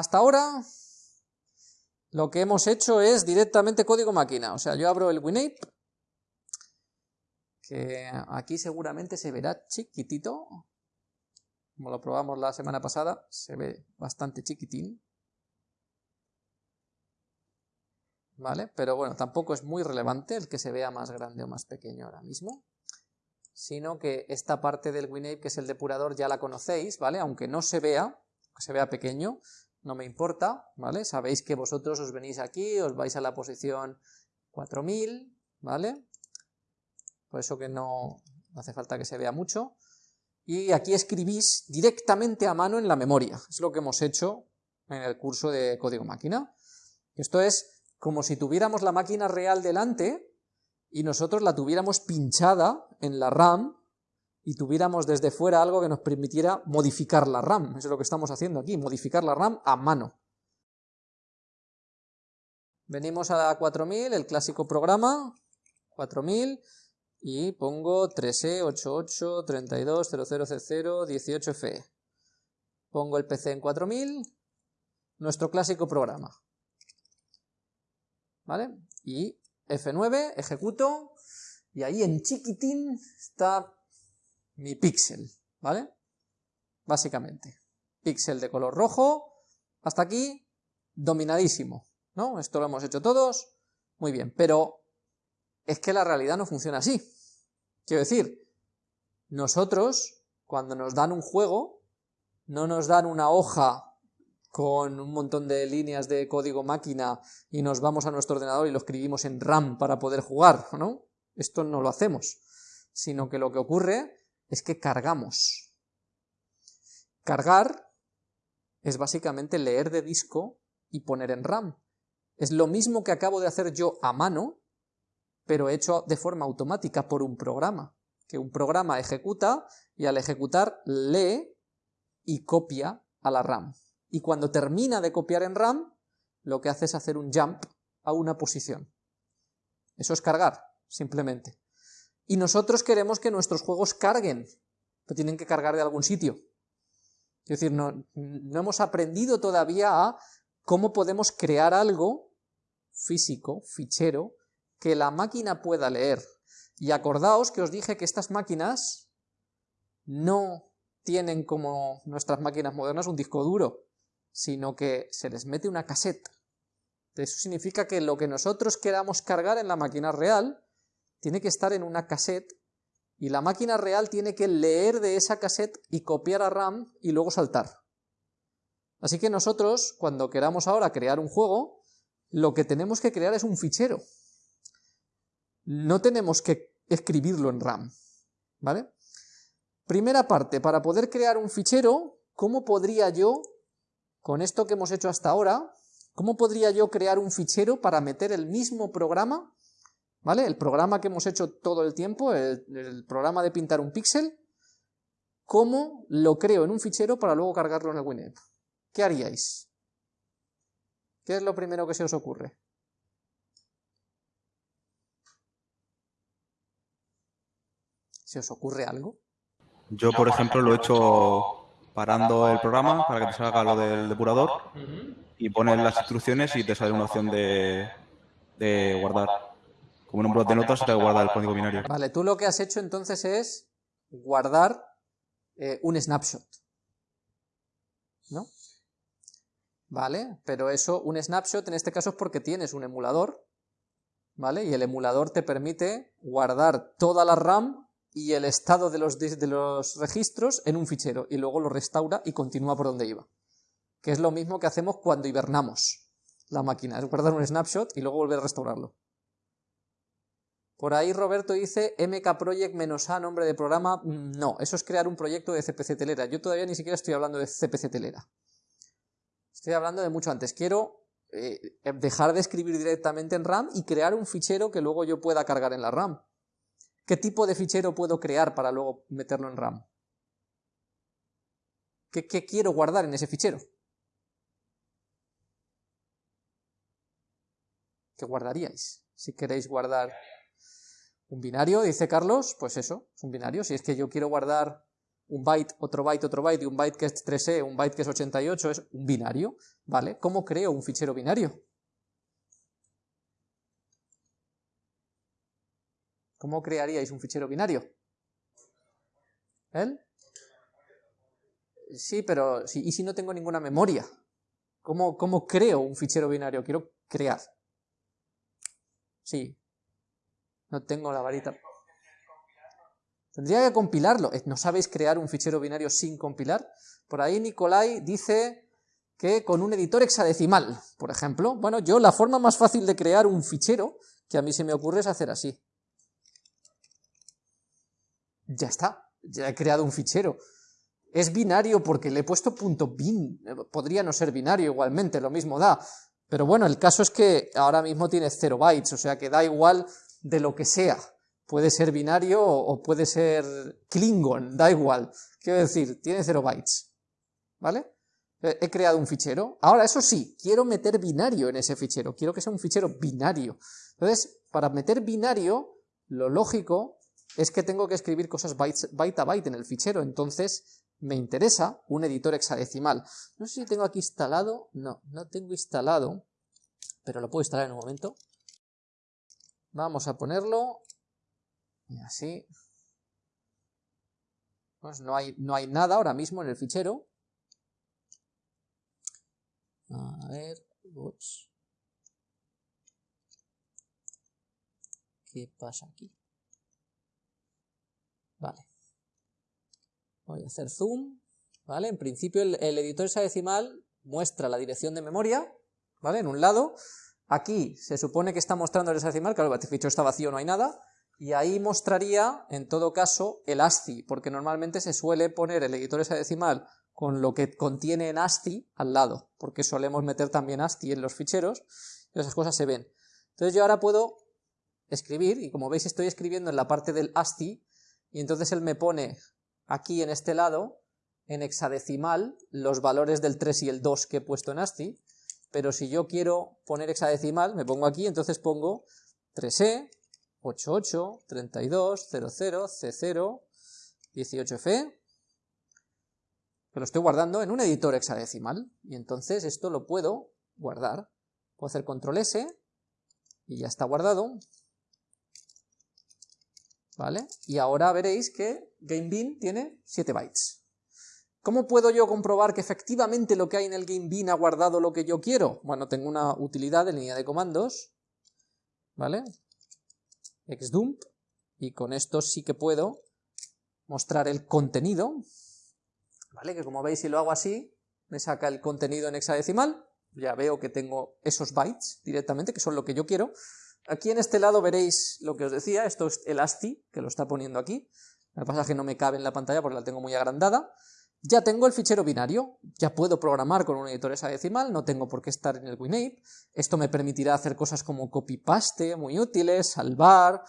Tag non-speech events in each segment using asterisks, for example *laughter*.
hasta ahora lo que hemos hecho es directamente código máquina. O sea, yo abro el WinApe, que aquí seguramente se verá chiquitito. Como lo probamos la semana pasada, se ve bastante chiquitín. ¿Vale? Pero bueno, tampoco es muy relevante el que se vea más grande o más pequeño ahora mismo. Sino que esta parte del WinApe, que es el depurador, ya la conocéis, ¿vale? Aunque no se vea, que se vea pequeño, no me importa, ¿vale? Sabéis que vosotros os venís aquí, os vais a la posición 4000, ¿vale? Por eso que no hace falta que se vea mucho. Y aquí escribís directamente a mano en la memoria. Es lo que hemos hecho en el curso de código máquina. Esto es como si tuviéramos la máquina real delante y nosotros la tuviéramos pinchada en la RAM y tuviéramos desde fuera algo que nos permitiera modificar la RAM. Eso es lo que estamos haciendo aquí, modificar la RAM a mano. Venimos a 4000, el clásico programa, 4000, y pongo 3E88 32 18FE. Pongo el PC en 4000, nuestro clásico programa. ¿Vale? Y F9, ejecuto, y ahí en chiquitín está mi píxel, ¿vale? Básicamente. Píxel de color rojo, hasta aquí, dominadísimo, ¿no? Esto lo hemos hecho todos, muy bien, pero es que la realidad no funciona así. Quiero decir, nosotros, cuando nos dan un juego, no nos dan una hoja con un montón de líneas de código máquina y nos vamos a nuestro ordenador y lo escribimos en RAM para poder jugar, ¿no? Esto no lo hacemos, sino que lo que ocurre es que cargamos. Cargar es básicamente leer de disco y poner en RAM. Es lo mismo que acabo de hacer yo a mano, pero hecho de forma automática por un programa, que un programa ejecuta y al ejecutar lee y copia a la RAM. Y cuando termina de copiar en RAM, lo que hace es hacer un jump a una posición. Eso es cargar, simplemente. Y nosotros queremos que nuestros juegos carguen, pero tienen que cargar de algún sitio. Es decir, no, no hemos aprendido todavía a cómo podemos crear algo físico, fichero, que la máquina pueda leer. Y acordaos que os dije que estas máquinas no tienen como nuestras máquinas modernas un disco duro, sino que se les mete una caseta. Eso significa que lo que nosotros queramos cargar en la máquina real tiene que estar en una cassette y la máquina real tiene que leer de esa cassette y copiar a RAM y luego saltar. Así que nosotros, cuando queramos ahora crear un juego, lo que tenemos que crear es un fichero. No tenemos que escribirlo en RAM. ¿Vale? Primera parte, para poder crear un fichero, ¿cómo podría yo, con esto que hemos hecho hasta ahora, cómo podría yo crear un fichero para meter el mismo programa ¿Vale? El programa que hemos hecho todo el tiempo, el, programa de pintar un píxel, ¿cómo lo creo en un fichero para luego cargarlo en el WinApp? ¿Qué haríais? ¿Qué es lo primero que se os ocurre? ¿Se os ocurre algo? Yo, por ejemplo, lo he hecho parando el programa para que te salga lo del depurador y pones las instrucciones y te sale una opción de, de guardar. Como en un blog de notas te guarda el código binario. Vale, tú lo que has hecho entonces es guardar eh, un snapshot. ¿No? Vale, pero eso, un snapshot en este caso es porque tienes un emulador, ¿vale? Y el emulador te permite guardar toda la RAM y el estado de los, de los registros en un fichero, y luego lo restaura y continúa por donde iba. Que es lo mismo que hacemos cuando hibernamos la máquina, es guardar un snapshot y luego volver a restaurarlo. Por ahí Roberto dice MK Project menos A, nombre de programa. No, eso es crear un proyecto de CPC Telera. Yo todavía ni siquiera estoy hablando de CPC Telera. Estoy hablando de mucho antes. Quiero eh, dejar de escribir directamente en RAM y crear un fichero que luego yo pueda cargar en la RAM. ¿Qué tipo de fichero puedo crear para luego meterlo en RAM? ¿Qué, qué quiero guardar en ese fichero? ¿Qué guardaríais si queréis guardar un binario, dice Carlos, pues eso, es un binario. Si es que yo quiero guardar un byte, otro byte, otro byte, y un byte que es 3E, un byte que es 88, es un binario, ¿vale? ¿Cómo creo un fichero binario? ¿Cómo crearíais un fichero binario? ¿Él? Sí, pero ¿y si no tengo ninguna memoria? ¿Cómo, ¿Cómo creo un fichero binario? Quiero crear. Sí. No tengo la varita. Tendría que compilarlo. ¿No sabéis crear un fichero binario sin compilar? Por ahí Nicolai dice que con un editor hexadecimal, por ejemplo. Bueno, yo la forma más fácil de crear un fichero que a mí se me ocurre es hacer así. Ya está, ya he creado un fichero. Es binario porque le he puesto punto .bin, podría no ser binario igualmente, lo mismo da. Pero bueno, el caso es que ahora mismo tiene 0 bytes, o sea que da igual de lo que sea. Puede ser binario o puede ser Klingon, da igual. Quiero decir, tiene 0 bytes. ¿Vale? He creado un fichero. Ahora, eso sí, quiero meter binario en ese fichero. Quiero que sea un fichero binario. Entonces, para meter binario, lo lógico es que tengo que escribir cosas byte a byte en el fichero, entonces me interesa un editor hexadecimal. No sé si tengo aquí instalado, no, no tengo instalado, pero lo puedo instalar en un momento. Vamos a ponerlo, y así. Pues no hay, no hay nada ahora mismo en el fichero. A ver, ¿Qué pasa aquí? Vale. Voy a hacer zoom, ¿vale? En principio el, editor hexadecimal muestra la dirección de memoria, ¿vale? En un lado. Aquí se supone que está mostrando el hexadecimal, claro, el fichero está vacío, no hay nada. Y ahí mostraría, en todo caso, el ASCII, porque normalmente se suele poner el editor hexadecimal con lo que contiene en ASCII al lado, porque solemos meter también ASCII en los ficheros, y esas cosas se ven. Entonces yo ahora puedo escribir, y como veis estoy escribiendo en la parte del ASCII, y entonces él me pone aquí en este lado, en hexadecimal, los valores del 3 y el 2 que he puesto en ASCII, pero si yo quiero poner hexadecimal, me pongo aquí, entonces pongo 3E, 88, 32, 00, C0, 18F, que lo estoy guardando en un editor hexadecimal, y entonces esto lo puedo guardar. Puedo hacer control S, y ya está guardado, ¿vale? Y ahora veréis que GameBin tiene 7 bytes. ¿Cómo puedo yo comprobar que efectivamente lo que hay en el GameBin ha guardado lo que yo quiero? Bueno, tengo una utilidad de línea de comandos, ¿vale? xdump, y con esto sí que puedo mostrar el contenido, ¿vale? Que como veis si lo hago así, me saca el contenido en hexadecimal, ya veo que tengo esos bytes directamente, que son lo que yo quiero, Aquí en este lado veréis lo que os decía, esto es el ASCII, que lo está poniendo aquí. Lo que pasa es que no me cabe en la pantalla porque la tengo muy agrandada. Ya tengo el fichero binario, ya puedo programar con un editor hexadecimal, no tengo por qué estar en el WinApe. Esto me permitirá hacer cosas como copy-paste, muy útiles, salvar...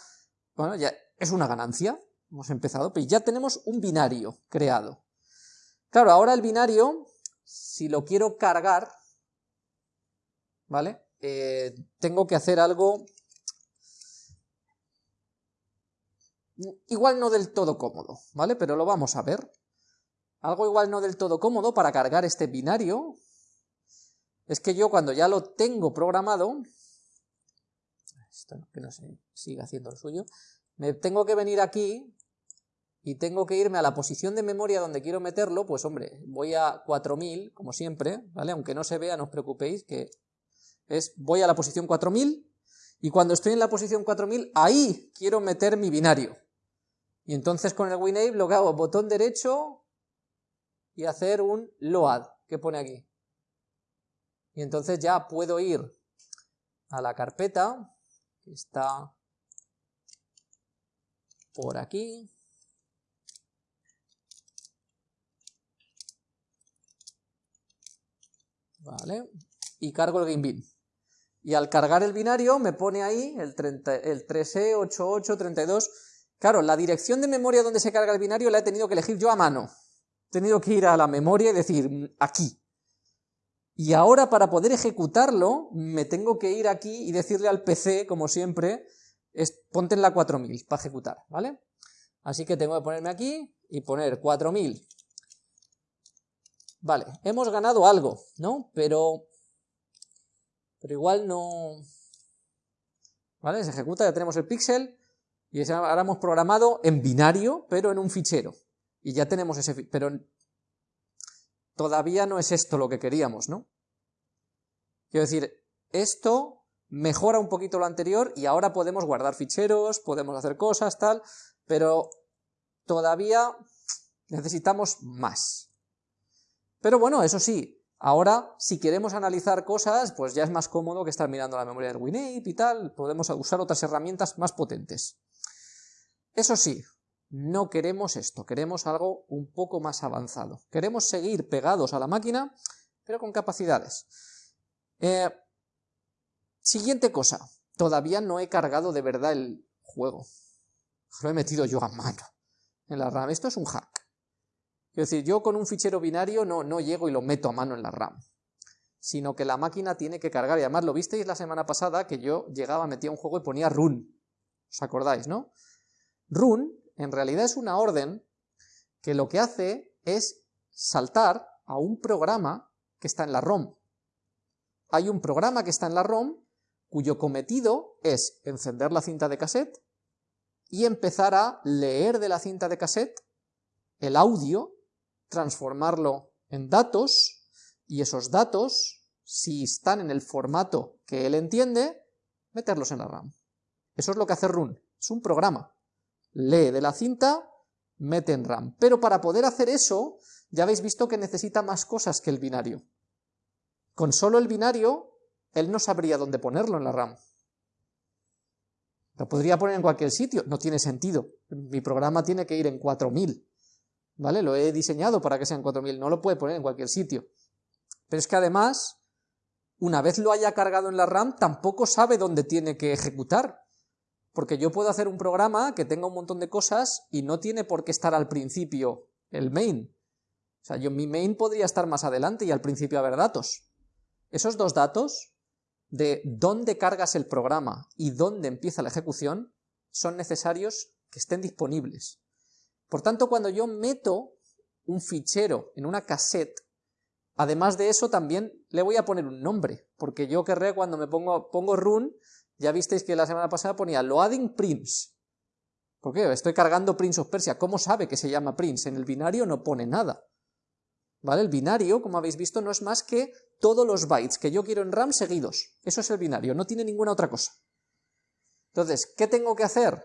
Bueno, ya es una ganancia, hemos empezado, pero ya tenemos un binario creado. Claro, ahora el binario, si lo quiero cargar, ¿vale? Eh, tengo que hacer algo igual no del todo cómodo, ¿vale? Pero lo vamos a ver. Algo igual no del todo cómodo para cargar este binario es que yo cuando ya lo tengo programado, esto que no se siga haciendo lo suyo, me tengo que venir aquí y tengo que irme a la posición de memoria donde quiero meterlo, pues hombre, voy a 4000, como siempre, ¿vale? Aunque no se vea, no os preocupéis, que es, voy a la posición 4000, y cuando estoy en la posición 4000, ahí quiero meter mi binario. Y entonces con el WinApe lo que hago, botón derecho y hacer un load, que pone aquí. Y entonces ya puedo ir a la carpeta, que está por aquí. Vale, y cargo el GameBin. Y al cargar el binario me pone ahí el, 30, el 3E, 88, 32 Claro, la dirección de memoria donde se carga el binario la he tenido que elegir yo a mano. Tenido que ir a la memoria y decir, mm, aquí. Y ahora para poder ejecutarlo, me tengo que ir aquí y decirle al PC, como siempre, es, ponte en la 4000 para ejecutar, ¿vale? Así que tengo que ponerme aquí y poner 4000. Vale, hemos ganado algo, ¿no? Pero, pero igual no... ¿Vale? Se ejecuta, ya tenemos el píxel, y ahora hemos programado en binario, pero en un fichero. Y ya tenemos ese... Pero todavía no es esto lo que queríamos, ¿no? Quiero decir, esto mejora un poquito lo anterior y ahora podemos guardar ficheros, podemos hacer cosas, tal, pero todavía necesitamos más. Pero bueno, eso sí, ahora si queremos analizar cosas, pues ya es más cómodo que estar mirando la memoria del WinApe y tal, podemos usar otras herramientas más potentes. Eso sí, no queremos esto, queremos algo un poco más avanzado. Queremos seguir pegados a la máquina, pero con capacidades. Eh, siguiente cosa, todavía no he cargado de verdad el juego. Lo he metido yo a mano en la RAM. Esto es un hack. Es decir, yo con un fichero binario no, no llego y lo meto a mano en la RAM, sino que la máquina tiene que cargar. Y además lo visteis la semana pasada que yo llegaba, metía un juego y ponía run. ¿Os acordáis, no? Run en realidad es una orden que lo que hace es saltar a un programa que está en la ROM. Hay un programa que está en la ROM cuyo cometido es encender la cinta de cassette y empezar a leer de la cinta de cassette el audio, transformarlo en datos, y esos datos, si están en el formato que él entiende, meterlos en la RAM. Eso es lo que hace Run, es un programa lee de la cinta, mete en RAM. Pero para poder hacer eso, ya habéis visto que necesita más cosas que el binario. Con solo el binario, él no sabría dónde ponerlo en la RAM. Lo podría poner en cualquier sitio, no tiene sentido. Mi programa tiene que ir en 4000. ¿Vale? Lo he diseñado para que sea en 4000, no lo puede poner en cualquier sitio. Pero es que además, una vez lo haya cargado en la RAM, tampoco sabe dónde tiene que ejecutar. Porque yo puedo hacer un programa que tenga un montón de cosas y no tiene por qué estar al principio el main. O sea, yo mi main podría estar más adelante y al principio haber datos. Esos dos datos de dónde cargas el programa y dónde empieza la ejecución son necesarios que estén disponibles. Por tanto, cuando yo meto un fichero en una cassette, además de eso también le voy a poner un nombre, porque yo querré cuando me pongo, pongo run, ya visteis que la semana pasada ponía loading prince. ¿Por qué? Estoy cargando Prince of Persia. ¿Cómo sabe que se llama Prince? En el binario no pone nada. ¿Vale? El binario, como habéis visto, no es más que todos los bytes que yo quiero en RAM seguidos. Eso es el binario, no tiene ninguna otra cosa. Entonces, ¿qué tengo que hacer?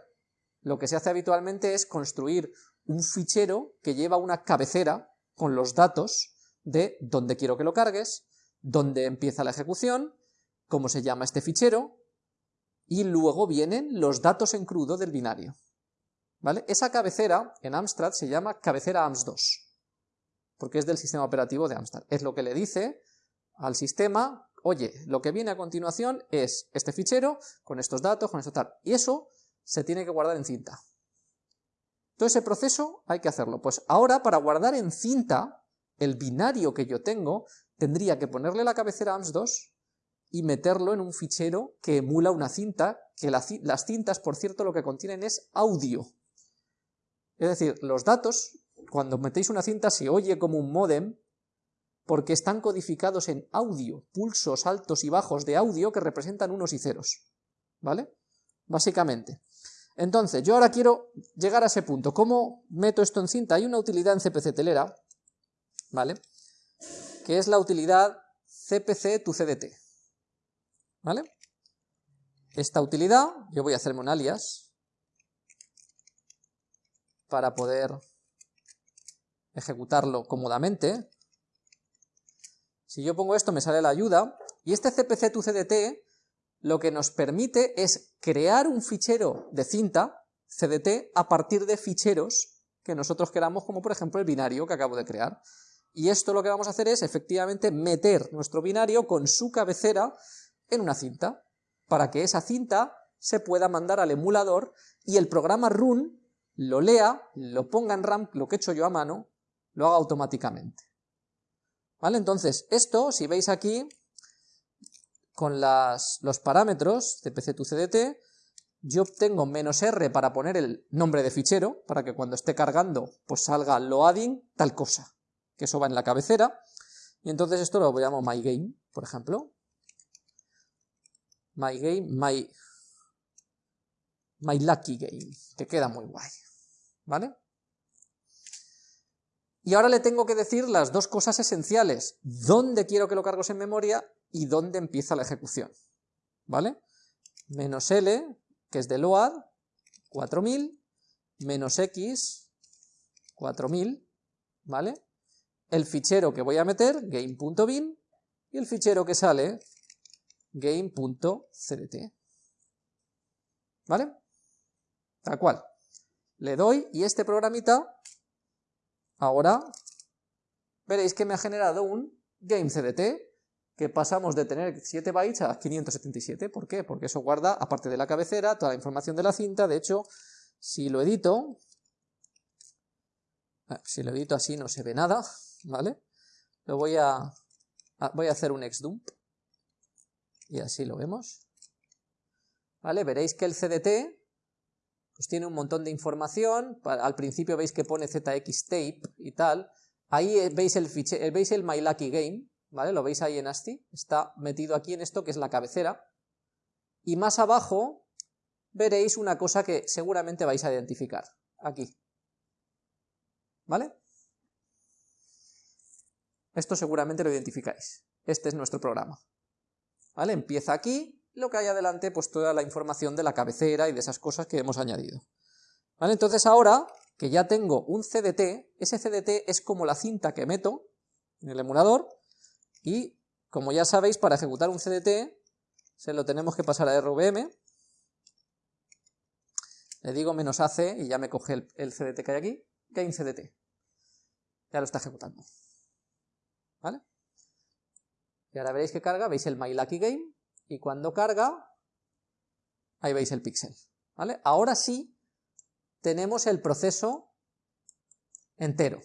Lo que se hace habitualmente es construir un fichero que lleva una cabecera con los datos de dónde quiero que lo cargues, dónde empieza la ejecución, cómo se llama este fichero, y luego vienen los datos en crudo del binario. ¿Vale? Esa cabecera en Amstrad se llama cabecera AMS2, porque es del sistema operativo de Amstrad. Es lo que le dice al sistema, oye, lo que viene a continuación es este fichero, con estos datos, con esto tal, y eso se tiene que guardar en cinta. Todo ese proceso hay que hacerlo. Pues ahora, para guardar en cinta el binario que yo tengo, tendría que ponerle la cabecera AMS2 y meterlo en un fichero que emula una cinta, que las cintas, por cierto, lo que contienen es audio. Es decir, los datos, cuando metéis una cinta se oye como un modem, porque están codificados en audio, pulsos altos y bajos de audio que representan unos y ceros. ¿Vale? Básicamente. Entonces, yo ahora quiero llegar a ese punto. ¿Cómo meto esto en cinta? Hay una utilidad en CPC telera, ¿vale? Que es la utilidad CPC tu CDT. ¿Vale? Esta utilidad, yo voy a hacerme un alias para poder ejecutarlo cómodamente. Si yo pongo esto me sale la ayuda, y este cpc tu cdt lo que nos permite es crear un fichero de cinta, cdt, a partir de ficheros que nosotros queramos, como por ejemplo el binario que acabo de crear. Y esto lo que vamos a hacer es efectivamente meter nuestro binario con su cabecera en una cinta, para que esa cinta se pueda mandar al emulador y el programa run lo lea, lo ponga en RAM, lo que he hecho yo a mano, lo haga automáticamente. ¿Vale? Entonces, esto, si veis aquí, con las, los parámetros de PC2CDT, yo obtengo menos R para poner el nombre de fichero, para que cuando esté cargando, pues salga loading tal cosa, que eso va en la cabecera, y entonces esto lo llamo mygame, por ejemplo. Mygame, my, my lucky game, que queda muy guay, ¿vale? Y ahora le tengo que decir las dos cosas esenciales, dónde quiero que lo cargos en memoria y dónde empieza la ejecución, ¿vale? Menos L, que es de load, 4000, menos X, 4000, ¿vale? El fichero que voy a meter, game.bin, y el fichero que sale, game.cdt, ¿vale? Tal cual. Le doy y este programita Ahora veréis que me ha generado un GameCDT, que pasamos de tener 7 bytes a 577. ¿Por qué? Porque eso guarda, aparte de la cabecera, toda la información de la cinta. De hecho, si lo edito, si lo edito así no se ve nada, ¿vale? Lo voy a, voy a hacer un xdump, y así lo vemos. ¿Vale? Veréis que el CDT pues tiene un montón de información, al principio veis que pone zxtape y tal, ahí eh, veis el, eh, veis el myluckygame, ¿vale? Lo veis ahí en ASCII, está metido aquí en esto que es la cabecera, y más abajo veréis una cosa que seguramente vais a identificar, aquí, ¿vale? Esto seguramente lo identificáis, este es nuestro programa, ¿vale? Empieza aquí, lo que hay adelante, pues toda la información de la cabecera y de esas cosas que hemos añadido. ¿Vale? Entonces ahora que ya tengo un CDT, ese CDT es como la cinta que meto en el emulador y como ya sabéis, para ejecutar un CDT se lo tenemos que pasar a RVM, le digo menos AC y ya me coge el, CDT que hay aquí, game CDT, ya lo está ejecutando. ¿Vale? Y ahora veréis que carga, veis el MyLuckyGame, y cuando carga, ahí veis el píxel. ¿vale? Ahora sí tenemos el proceso entero.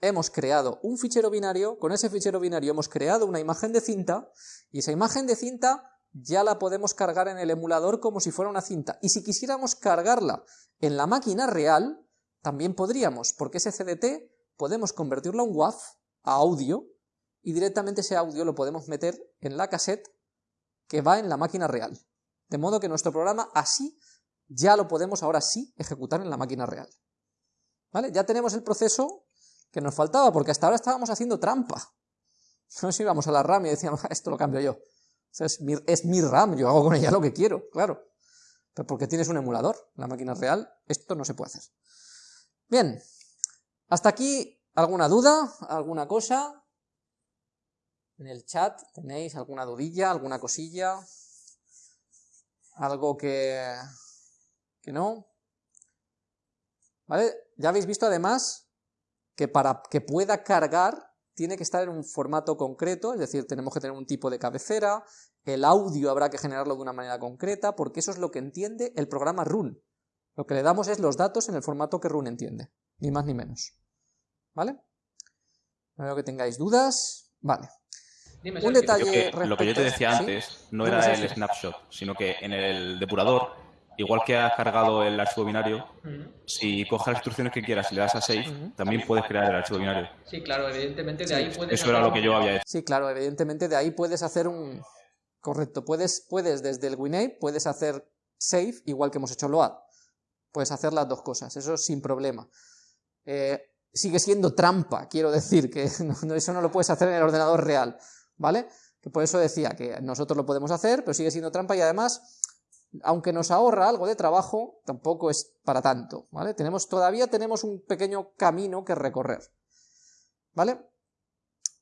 Hemos creado un fichero binario, con ese fichero binario hemos creado una imagen de cinta, y esa imagen de cinta ya la podemos cargar en el emulador como si fuera una cinta. Y si quisiéramos cargarla en la máquina real, también podríamos, porque ese CDT podemos convertirlo a un WAV, a audio, y directamente ese audio lo podemos meter en la cassette que va en la máquina real. De modo que nuestro programa así ya lo podemos ahora sí ejecutar en la máquina real. ¿Vale? Ya tenemos el proceso que nos faltaba, porque hasta ahora estábamos haciendo trampa. *laughs* No si íbamos a la RAM y decíamos, esto lo cambio yo. es, mi, es mi RAM, yo hago con ella lo que quiero, claro. Pero porque tienes un emulador, la máquina real, esto no se puede hacer. Bien, hasta aquí, ¿alguna duda? ¿Alguna cosa? En el chat tenéis alguna dudilla, alguna cosilla, algo que, que no. ¿Vale? Ya habéis visto además que para que pueda cargar tiene que estar en un formato concreto, es decir, tenemos que tener un tipo de cabecera, el audio habrá que generarlo de una manera concreta, porque eso es lo que entiende el programa Run. Lo que le damos es los datos en el formato que Run entiende, ni más ni menos. ¿Vale? Espero que tengáis dudas. Vale un detalle Lo que yo te decía antes no era el snapshot, sino que en el depurador, igual que has cargado el archivo binario, si coges las instrucciones que quieras y le das a save, también puedes crear el archivo binario. Sí, claro, evidentemente de ahí puedes... Eso era lo que yo había hecho. Sí, claro, evidentemente de ahí puedes hacer un... Correcto, puedes, puedes desde el WinApe, puedes hacer save, igual que hemos hecho load. Puedes hacer las dos cosas, eso sin problema. Eh, sigue siendo trampa, quiero decir, que *laughs* eso no lo puedes hacer en el ordenador real. ¿Vale? Que por eso decía que nosotros lo podemos hacer, pero sigue siendo trampa y además, aunque nos ahorra algo de trabajo, tampoco es para tanto, ¿vale? Tenemos, todavía tenemos un pequeño camino que recorrer, ¿vale?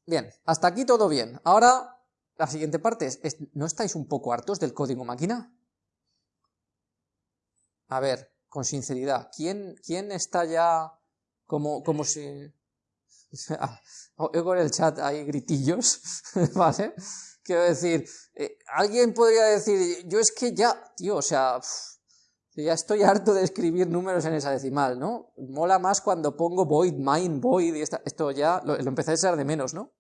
Bien, hasta aquí todo bien. Ahora, la siguiente parte es, ¿no estáis un poco hartos del código máquina? A ver, con sinceridad, ¿quién, quién está ya como, como si... *laughs* Oigo en el chat hay gritillos, *laughs* ¿vale? Quiero decir, eh, alguien podría decir, yo es que ya, tío, o sea, ya estoy harto de escribir números en esa decimal, ¿no? Mola más cuando pongo void, mine, void, y esto ya lo, lo empecé a echar de menos, ¿no?